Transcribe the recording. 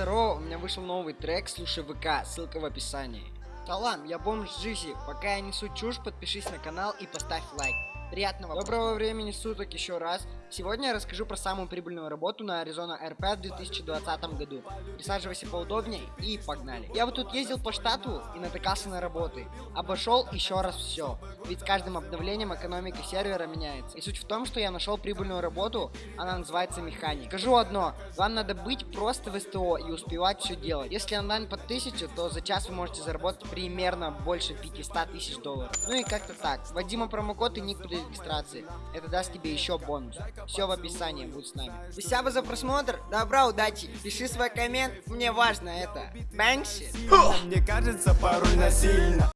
здорово, у меня вышел новый трек, слушай ВК, ссылка в описании. Салам, я бомж Джизи, пока я несу чушь, подпишись на канал и поставь лайк. Приятного Доброго времени суток еще раз. Сегодня я расскажу про самую прибыльную работу на Arizona RP в 2020 году. Присаживайся поудобнее и погнали. Я вот тут ездил по штату и натыкался на работы. Обошел еще раз все. Ведь с каждым обновлением экономика сервера меняется. И суть в том, что я нашел прибыльную работу, она называется механик. Скажу одно, вам надо быть просто в СТО и успевать все делать. Если онлайн под 1000, то за час вы можете заработать примерно больше 500 тысяч долларов. Ну и как-то так. Вводимо промокод и ник регистрации. Это даст тебе еще бонус. Все в описании, будь с нами. Спасибо за просмотр, добра, удачи. Пиши свой коммент, мне важно это. Бэнкси. Мне кажется порой насильно